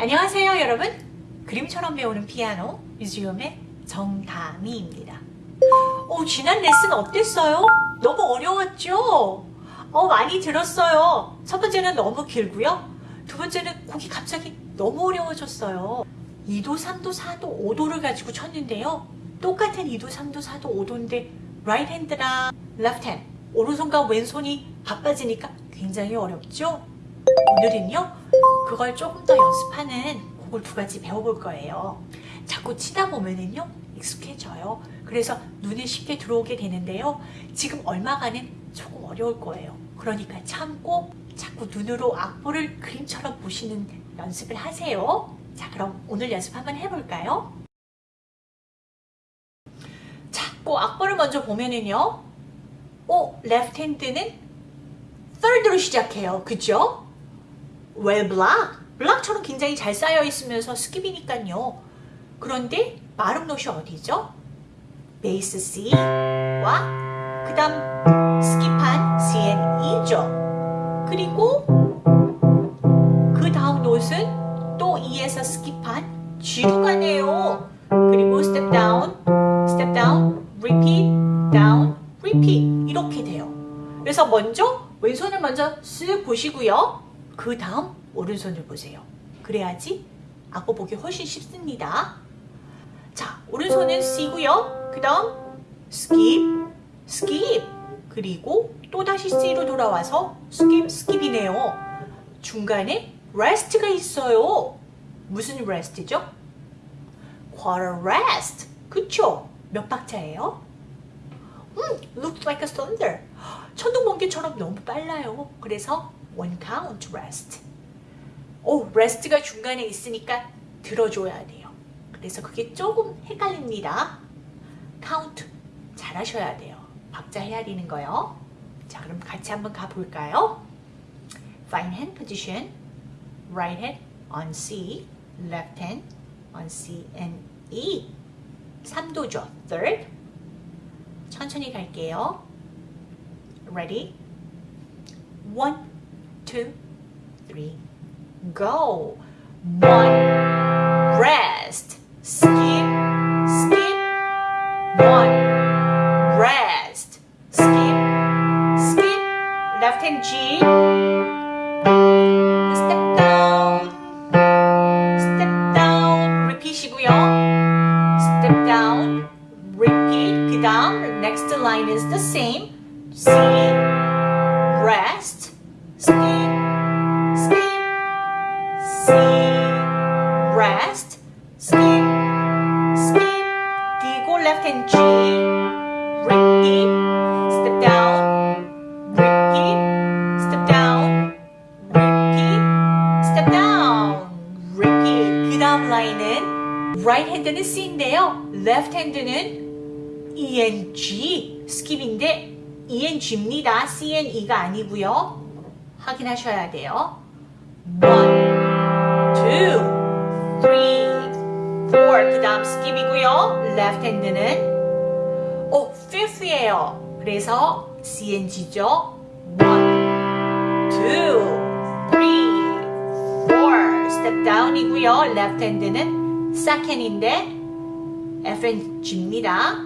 안녕하세요 여러분 그림처럼 배우는 피아노 뮤지엄의 정다미입니다 오, 지난 레슨 어땠어요? 너무 어려웠죠? 어, 많이 들었어요 첫 번째는 너무 길고요 두 번째는 곡이 갑자기 너무 어려워졌어요 2도, 3도, 4도, 5도를 가지고 쳤는데요 똑같은 2도, 3도, 4도, 5도인데 right hand랑 left hand 오른손과 왼손이 바빠지니까 굉장히 어렵죠? 오늘은요 그걸 조금 더 연습하는 곡을 두 가지 배워볼 거예요 자꾸 치다 보면은요 익숙해져요 그래서 눈에 쉽게 들어오게 되는데요 지금 얼마간은 조금 어려울 거예요 그러니까 참고 자꾸 눈으로 악보를 그림처럼 보시는 연습을 하세요 자 그럼 오늘 연습 한번 해볼까요? 자꾸 악보를 먼저 보면은요 어? left hand는 third로 시작해요 그죠? Well block block처럼 굉장히 잘 쌓여 있으면서 skip이니까요. 그런데 마름 노시 어디죠? bass C와 그 다음 skip한 C and E죠. 그리고 그 다음 note는 또 E에서 skip한 G로 가네요. 그리고 step down, step down, repeat, down, repeat 이렇게 돼요. 그래서 먼저 왼손을 먼저 쓱 보시고요 그 다음 오른손을 보세요. 그래야지 악보 보기 훨씬 쉽습니다. 자, 오른손은 C고요. 그 다음 skip, skip 그리고 또다시 C로 돌아와서 skip, skip이네요. 중간에 rest가 있어요. 무슨 rest죠? quarter rest. 그쵸? 몇 박자예요? 음, looks like a thunder. 천둥 번개처럼 너무 빨라요. 그래서 one count rest. 오, rest가 중간에 있으니까 들어줘야 돼요. 그래서 그게 조금 헷갈립니다. count 잘 하셔야 돼요. 박자 헤아리는 거요. 자, 그럼 같이 한번 가볼까요? Fine hand position, right hand on C, left hand on C and E. 3도죠. third. 천천히 갈게요. Ready? One, two, three, go. One, rest, skip, skip. One, rest, skip, skip. Left hand G. Step down, step down. repeat이고요. Step down, repeat. 그 다음 next line is the same. C, C인데요. left hand는 E and G, skip인데 E and G입니다. C and E가 아니고요. 확인하셔야 돼요. One, two, three, four. 그 다음 skip이고요. left hand는 오, fifth예요. 그래서 C and G죠. One, two, three, four. step down이고요. left hand는 second인데 F and G입니다.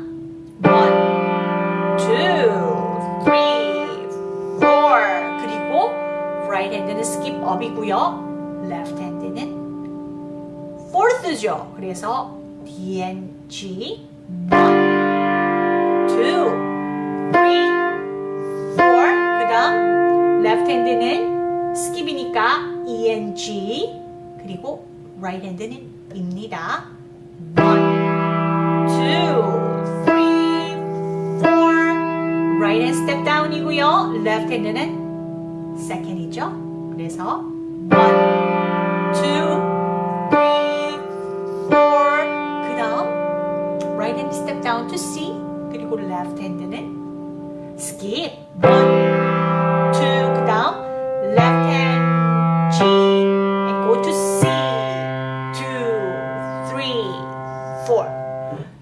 One, two, three, four. 그리고 right hand는 skip up이고요. left hand는 fourth죠. 그래서 D and G. One, two, three, four. 그 다음 left hand는 skip이니까 E and G. 그리고 right hand는 입니다. 1이고요. left hand는 second이죠. 그래서 1, 2, 3, 4. 그 다음 right hand step down to C. 그리고 left hand는 skip. 1, 2그 다음 left hand G and go to C. 2, 3, 4.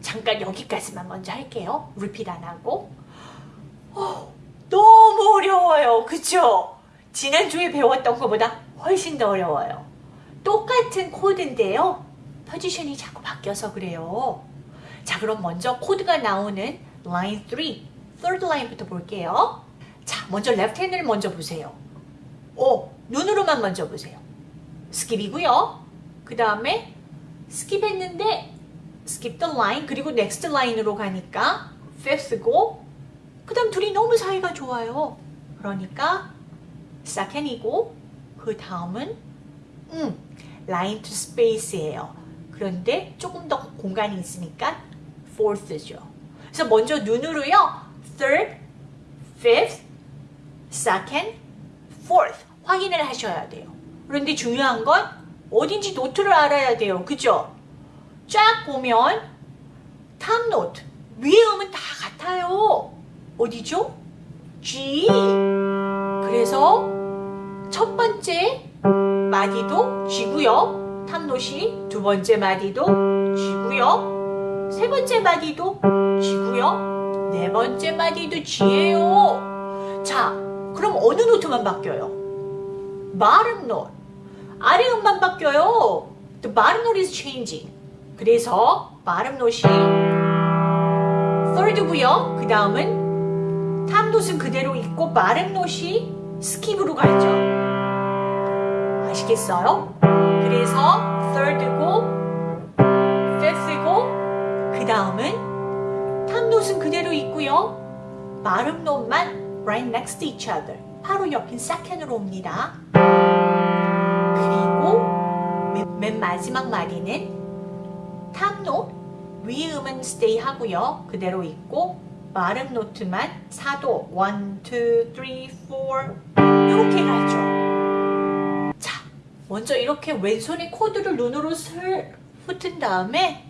잠깐 여기까지만 먼저 할게요. repeat 안 하고 그쵸? 지난주에 배웠던 것보다 훨씬 더 어려워요. 똑같은 코드인데요. 포지션이 자꾸 바뀌어서 그래요. 자, 그럼 먼저 코드가 나오는 line 3, third line부터 볼게요. 자, 먼저 left hand을 먼저 보세요. 오, 눈으로만 먼저 보세요. skip이고요. 그 다음에 skip했는데 skip the line 그리고 next line으로 가니까 fifth고 그 다음 둘이 너무 사이가 좋아요. 그러니까 second이고 그 다음은 음, line to space예요. 그런데 조금 더 공간이 있으니까 fourth죠. 그래서 먼저 눈으로요. third, fifth, second, fourth 확인을 하셔야 돼요. 그런데 중요한 건 어딘지 note를 알아야 돼요. 그죠? 쫙 보면 top note 위에 음은 다 같아요. 어디죠? G. 그래서 첫 번째 마디도 G고요. 탑노시 두 번째 마디도 G고요. 세 번째 마디도 G고요. 네 번째 마디도 G예요. 자, 그럼 어느 노트만 바뀌어요? bottom note. 아래 음만 바뀌어요. The bottom note is changing. 그래서 bottom note이 third고요. 그 다음은 note은 그대로 있고 bottom note이 skip으로 가죠. 아시겠어요? 그래서 third고 fifth고 그 다음은 note은 그대로 있고요. bottom note만 right next to each other. 바로 옆인 second으로 옵니다. 그리고 맨, 맨 마지막 마디는 탑노 위 음은 stay 하고요. 그대로 있고 마름 노트만 사도 1, 2, 3, 4 이렇게 가죠. 자, 먼저 이렇게 왼손에 코드를 눈으로 슬 훑은 다음에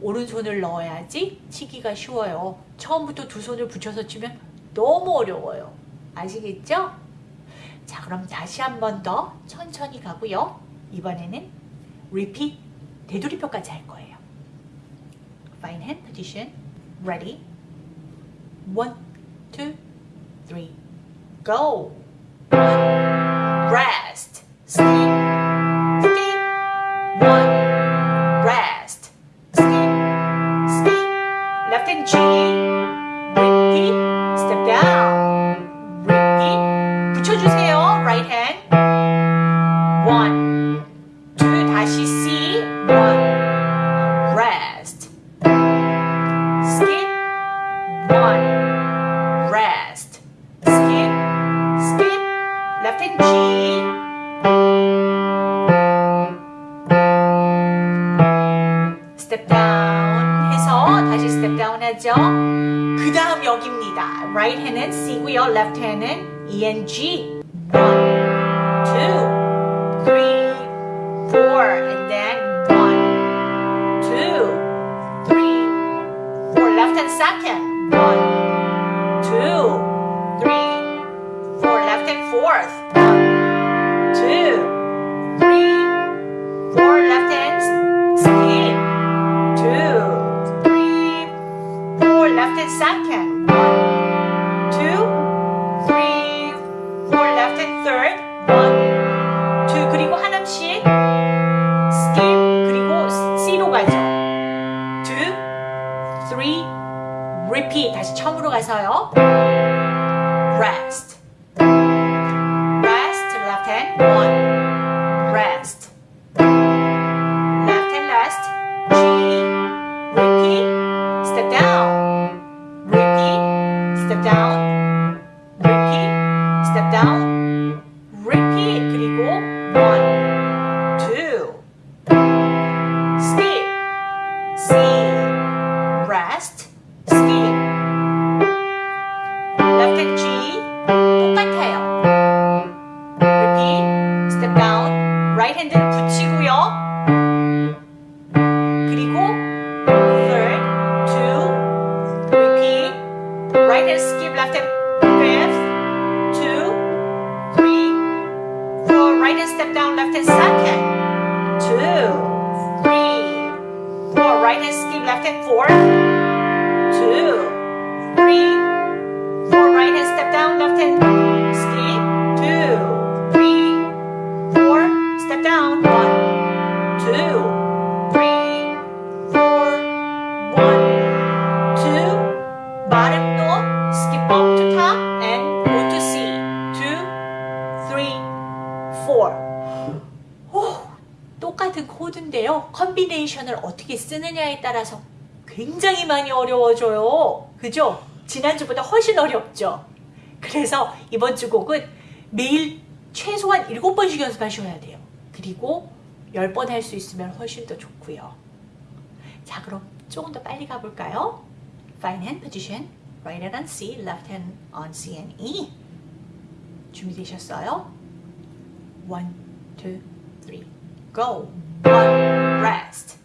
오른손을 넣어야지 치기가 쉬워요. 처음부터 두 손을 붙여서 치면 너무 어려워요. 아시겠죠? 자, 그럼 다시 한 번 더 천천히 가고요. 이번에는 repeat, 되돌이표까지 할 거예요. Fine hand position. Ready? One, two, three, go. 스텝 다운 해서 다시 스텝 다운 하죠. 그 다음 여기입니다. right hand은 C고요. left hand은 ENG. 1, 2, 3, second. and four, two, three, four, right hand step down, left hand skip, two, three, four, step down, one, two, three, four, one, two, bottom door, skip up to top, and go to C, two, three, four. 오, 똑같은 코드인데요. 컨비네이션을 어떻게 쓰느냐에 따라서 굉장히 많이 어려워져요. 그죠? 지난주보다 훨씬 어렵죠? 그래서 이번 주 곡은 매일 최소한 7번씩 연습하셔야 돼요. 그리고 10번 할 수 있으면 훨씬 더 좋고요. 자, 그럼 조금 더 빨리 가볼까요? Fine hand position, right hand on C, left hand on C and E. 준비되셨어요? One, two, three, go. One, rest.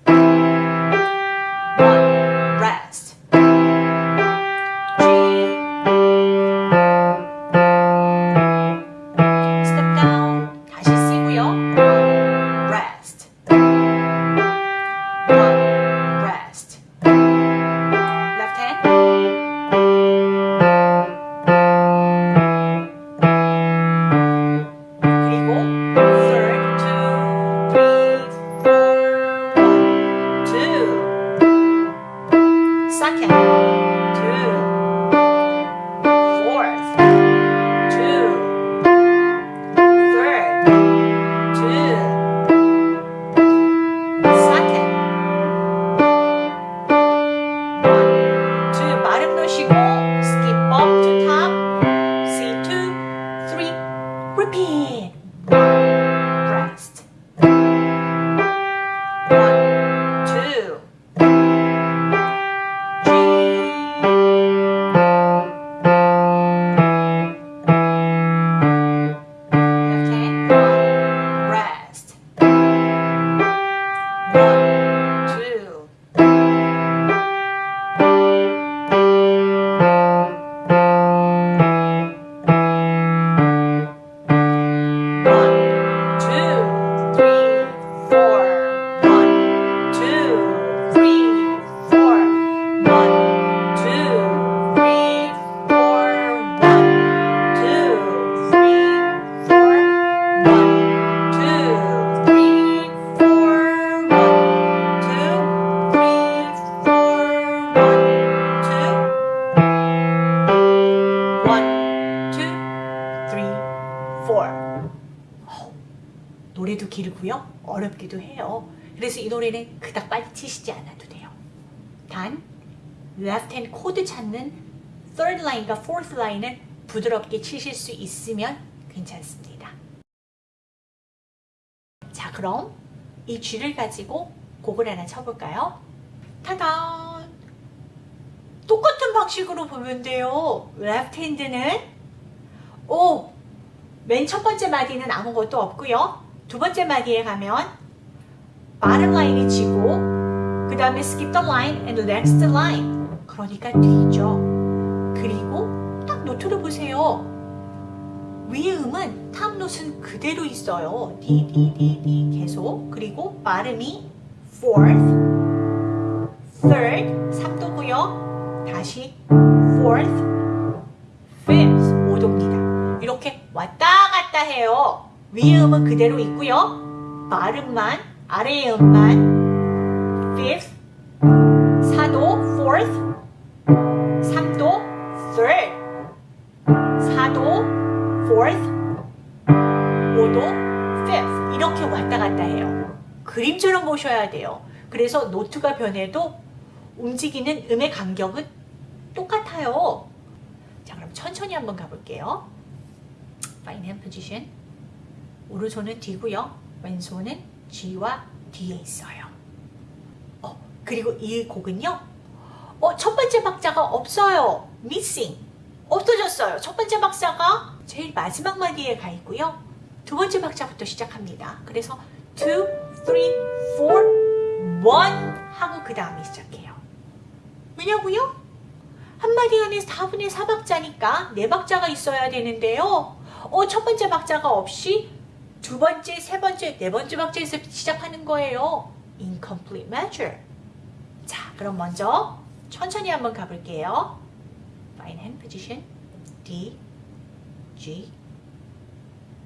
Four. 어우, 노래도 길고요. 어렵기도 해요. 그래서 이 노래는 그닥 빨리 치시지 않아도 돼요. 단 left hand 코드 찾는 third line과 fourth line은 부드럽게 치실 수 있으면 괜찮습니다. 자, 그럼 이 G를 가지고 곡을 하나 쳐볼까요? 타단! 똑같은 방식으로 보면 돼요. left hand는 오! 맨 첫 번째 마디는 아무것도 없고요. 두 번째 마디에 가면 bottom 라인이 치고 그 다음에 skip the line and next line 그러니까 뒤죠. 그리고 딱 노트를 보세요. 위의 음은 탑노트는 그대로 있어요. D 계속 그리고 발음이 fourth, third, 3도고요. 다시 fourth, fifth, 5도입니다. 이렇게 왔다 갔다 해요. 위의 음은 그대로 있고요. 발음만 아래의 음만 fifth, 4도 fourth, 3도 third, 4도 fourth, 5도 fifth 이렇게 왔다 갔다 해요. 그림처럼 보셔야 돼요. 그래서 노트가 변해도 움직이는 음의 간격은 똑같아요. 자 그럼 천천히 한번 가볼게요. Hand position. 오른손은 D고요. 왼손은 G와 D에 있어요. 어, 그리고 이 곡은요. 어, 첫 번째 박자가 없어요. missing. 없어졌어요. 첫 번째 박자가 제일 마지막 마디에 가 있고요. 두 번째 박자부터 시작합니다. 그래서 2, 3, 4, 1 하고 그 다음에 시작해요. 왜냐고요? 한 마디 안에 4분의 4박자니까 4박자가 있어야 되는데요. 어, 첫 번째 박자가 없이 두 번째, 세 번째, 네 번째 박자에서 시작하는 거예요. incomplete measure. 자, 그럼 먼저 천천히 한번 가볼게요. Fine hand position. D, G.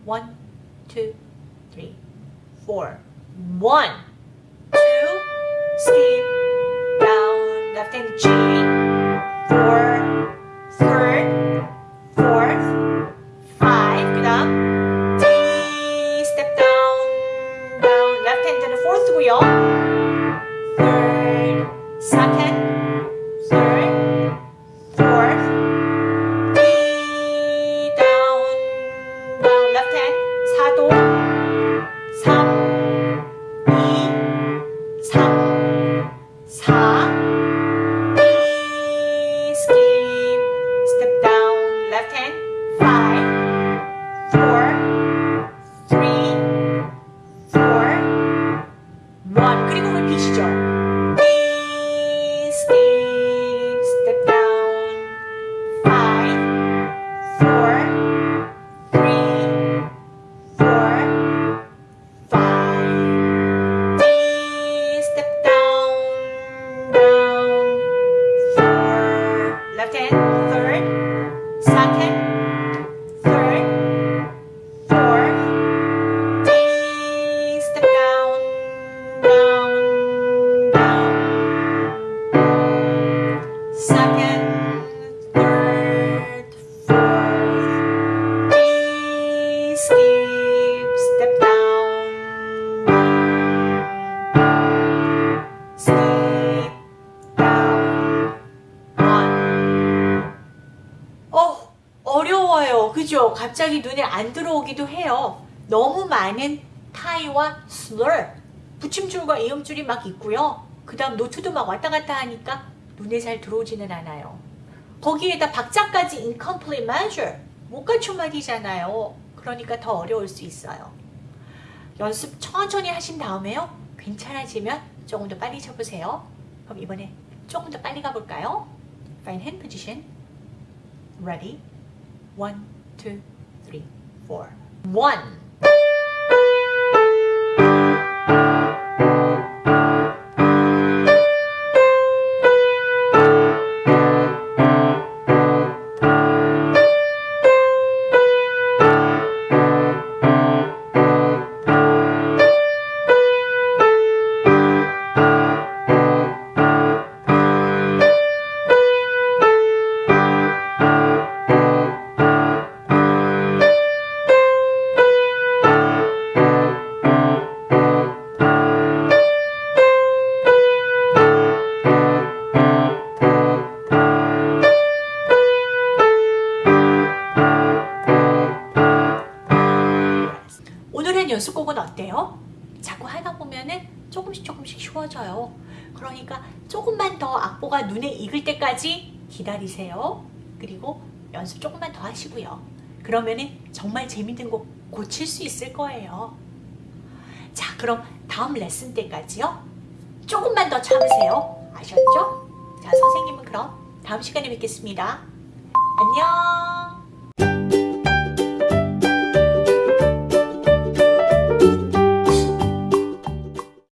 1, 2, 3, 4. 1, 이음줄이 막 있고요. 그 다음 노트도 막 왔다 갔다 하니까 눈에 잘 들어오지는 않아요. 거기에다 박자까지 incomplete measure, 못 갖춘 말이잖아요. 그러니까 더 어려울 수 있어요. 연습 천천히 하신 다음에요. 괜찮아지면 조금 더 빨리 쳐보세요. 그럼 이번에 조금 더 빨리 가볼까요? Find hand position. Ready? One, two, three, four. One. 오늘의 연습곡은 어때요? 자꾸 하다 보면은 조금씩 조금씩 쉬워져요. 그러니까 조금만 더 악보가 눈에 익을 때까지 기다리세요. 그리고 연습 조금만 더 하시고요. 그러면은 정말 재밌는 곡 고칠 수 있을 거예요. 자, 그럼 다음 레슨 때까지요. 조금만 더 참으세요. 아셨죠? 자, 선생님은 그럼 다음 시간에 뵙겠습니다. 안녕!